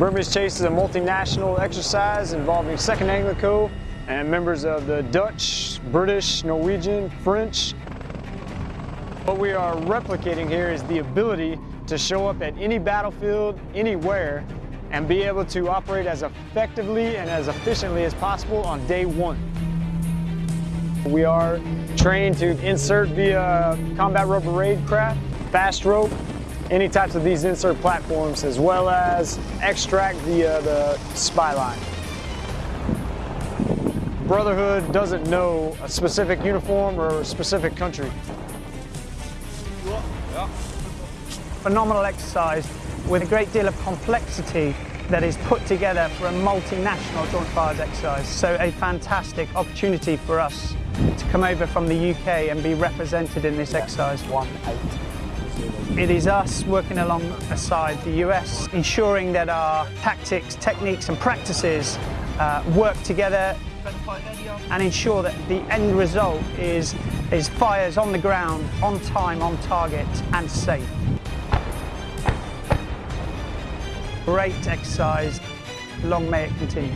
Burmese Chase is a multinational exercise involving 2nd Anglico and members of the Dutch, British, Norwegian, French. What we are replicating here is the ability to show up at any battlefield, anywhere, and be able to operate as effectively and as efficiently as possible on day one. We are trained to insert via combat rubber raid craft, fast rope, any types of these insert platforms, as well as extract via the uh, SPIE line. Brotherhood doesn't know a specific uniform or a specific country. Phenomenal exercise with a great deal of complexity that is put together for a multinational joint fires exercise. So a fantastic opportunity for us to come over from the UK and be represented in this exercise. One eight. It is us working alongside the US, ensuring that our tactics, techniques and practices uh, work together and ensure that the end result is, is fires on the ground, on time, on target and safe. Great exercise. Long may it continue.